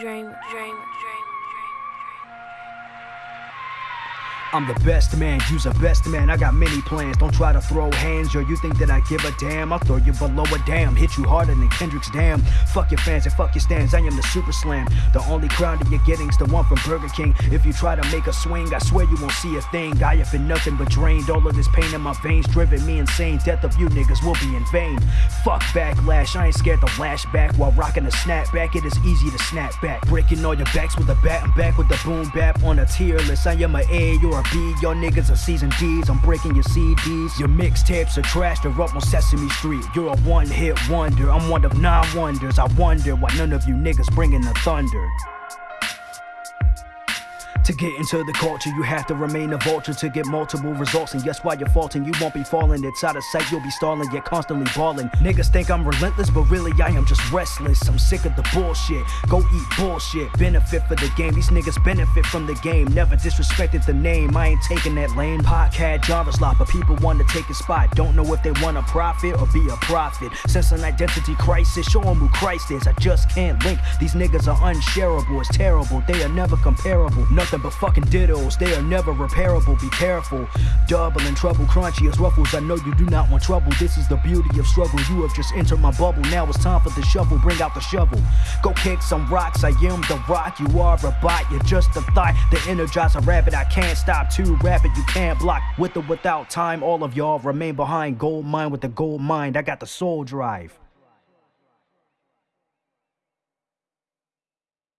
dreamer, dreamer, dreamer. I'm the best man, you's a best man. I got many plans. Don't try to throw hands, yo. You think that I give a damn? I'll throw you below a dam. Hit you harder than Kendrick's dam. Fuck your fans and fuck your stands. I am the super slam. The only crown that you're getting's the one from Burger King. If you try to make a swing, I swear you won't see a thing. I have been nothing but drained. All of this pain in my veins driven me insane. Death of you niggas will be in vain. Fuck backlash. I ain't scared to lash back while rocking a snapback. It is easy to snap back. Breaking all your backs with a bat. I'm back with the boom bap on a tier list. I am a A, you're a B. Your niggas are season D's. I'm breaking your CDs. Your mixtapes are trash. They're up on Sesame Street. You're a one hit wonder. I'm one of nine wonders. I wonder why none of you niggas bringing the thunder. To get into the culture, you have to remain a vulture to get multiple results. And yes, while you're faulting, you won't be falling. It's out of sight, you'll be stalling, you're constantly balling. Niggas think I'm relentless, but really I am just restless. I'm sick of the bullshit. Go eat bullshit. Benefit for the game. These niggas benefit from the game. Never disrespected the name. I ain't taking that lane. Podcast Jarvis lot, but people want to take a spot. Don't know if they want to profit or be a prophet. Sense an identity crisis. Show them who Christ is. I just can't link. These niggas are unshareable. It's terrible. They are never comparable. Nothing but fucking dittos. They are never repairable. Be careful. Double and trouble, crunchy as ruffles. I know you do not want trouble. This is the beauty of struggle. You have just entered my bubble. Now it's time for the shovel. Bring out the shovel. Go kick some rocks. I am the rock. You are a bot. You're just a thought. The energizer rabbit. I can't stop too rapid. You can't block. With or without time, all of y'all remain behind. Gold mine with the gold mind. I got the soul drive.